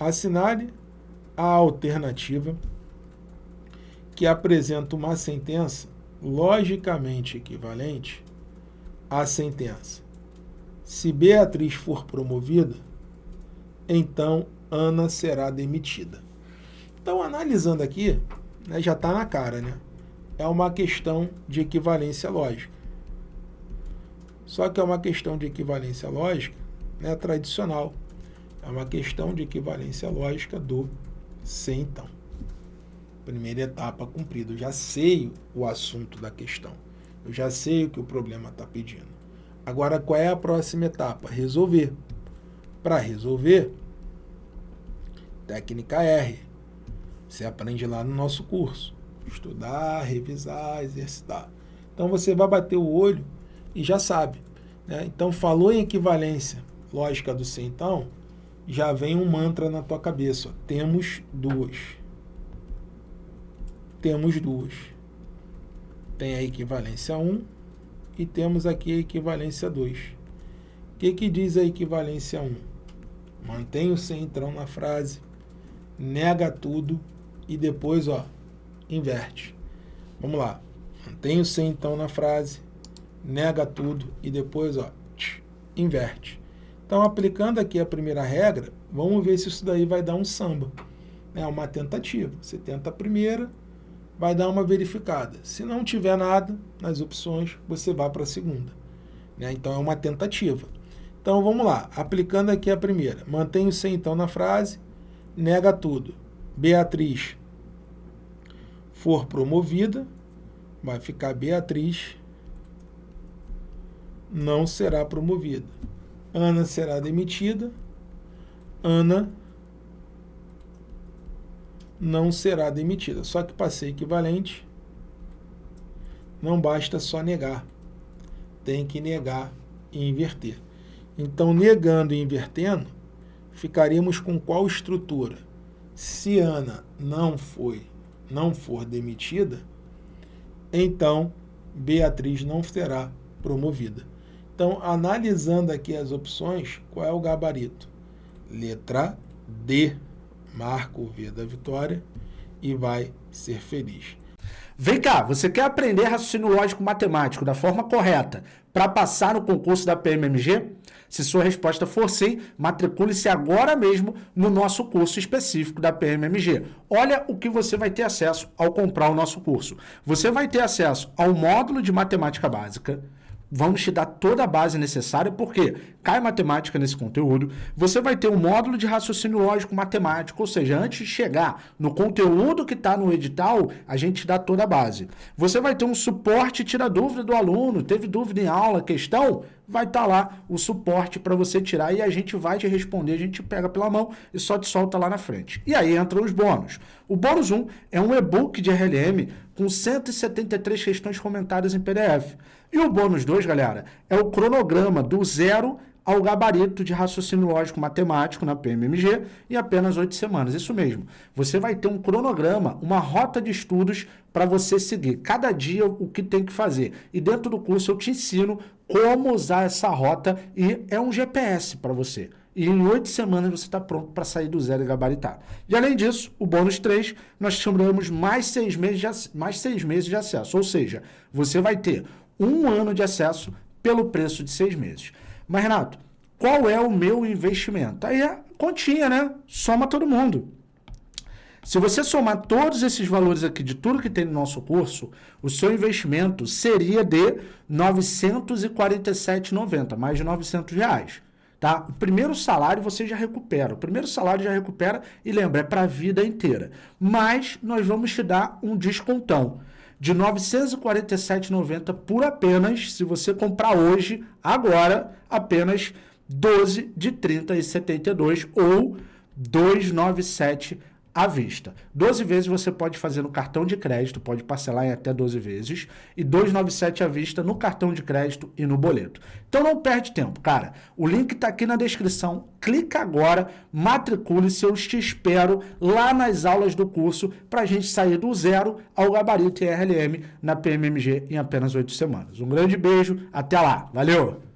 Assinale a alternativa que apresenta uma sentença logicamente equivalente à sentença. Se Beatriz for promovida, então Ana será demitida. Então, analisando aqui, né, já está na cara, né? É uma questão de equivalência lógica. Só que é uma questão de equivalência lógica né, tradicional. É uma questão de equivalência lógica do se então. Primeira etapa cumprida. Eu já sei o assunto da questão. Eu já sei o que o problema está pedindo. Agora, qual é a próxima etapa? Resolver. Para resolver, técnica R. Você aprende lá no nosso curso. Estudar, revisar, exercitar. Então você vai bater o olho e já sabe. Né? Então falou em equivalência lógica do C então, já vem um mantra na tua cabeça. Ó. Temos duas. Temos duas. Tem a equivalência 1 e temos aqui a equivalência 2. O que, que diz a equivalência 1? Mantém o centrão na frase nega tudo e depois, ó, inverte. Vamos lá. Mantém o C então na frase, nega tudo e depois, ó, inverte. Então, aplicando aqui a primeira regra, vamos ver se isso daí vai dar um samba. É uma tentativa. Você tenta a primeira, vai dar uma verificada. Se não tiver nada nas opções, você vai para a segunda. Né? Então, é uma tentativa. Então, vamos lá. Aplicando aqui a primeira. Mantém o C então na frase, nega tudo. Beatriz for promovida, vai ficar Beatriz não será promovida. Ana será demitida. Ana não será demitida. Só que passei equivalente não basta só negar. Tem que negar e inverter. Então, negando e invertendo, ficaríamos com qual estrutura? Se Ana não foi, não for demitida, então Beatriz não será promovida. Então, analisando aqui as opções, qual é o gabarito? Letra D, marca o V da vitória e vai ser feliz. Vem cá, você quer aprender raciocínio lógico matemático da forma correta para passar no concurso da PMMG? Se sua resposta for sim, matricule-se agora mesmo no nosso curso específico da PMMG. Olha o que você vai ter acesso ao comprar o nosso curso. Você vai ter acesso ao módulo de matemática básica, vamos te dar toda a base necessária, porque cai matemática nesse conteúdo, você vai ter um módulo de raciocínio lógico matemático, ou seja, antes de chegar no conteúdo que está no edital, a gente dá toda a base. Você vai ter um suporte tira dúvida do aluno, teve dúvida em aula, questão, vai estar tá lá o suporte para você tirar e a gente vai te responder, a gente pega pela mão e só te solta lá na frente. E aí entram os bônus. O bônus 1 é um e-book de RLM com 173 questões comentadas em PDF. E o bônus 2, galera, é o cronograma do zero ao gabarito de raciocínio lógico matemático na PMMG em apenas oito semanas. Isso mesmo. Você vai ter um cronograma, uma rota de estudos para você seguir. Cada dia o que tem que fazer. E dentro do curso eu te ensino como usar essa rota e é um GPS para você. E em oito semanas você está pronto para sair do zero e gabaritar. E além disso, o bônus 3, nós chamamos mais seis, meses de, mais seis meses de acesso. Ou seja, você vai ter um ano de acesso pelo preço de seis meses. Mas, Renato, qual é o meu investimento? Aí é continha, né? Soma todo mundo. Se você somar todos esses valores aqui de tudo que tem no nosso curso, o seu investimento seria de R$ 947,90, mais de 900 reais. Tá? O primeiro salário você já recupera. O primeiro salário já recupera e lembra, é para a vida inteira. Mas nós vamos te dar um descontão de R$ 947,90 por apenas, se você comprar hoje, agora, apenas 12 de 30,72 ou 297 à vista. 12 vezes você pode fazer no cartão de crédito, pode parcelar em até 12 vezes, e 297 à vista no cartão de crédito e no boleto. Então não perde tempo, cara. O link está aqui na descrição. Clica agora, matricule-se, eu te espero lá nas aulas do curso para a gente sair do zero ao gabarito RLM na PMMG em apenas 8 semanas. Um grande beijo, até lá. Valeu!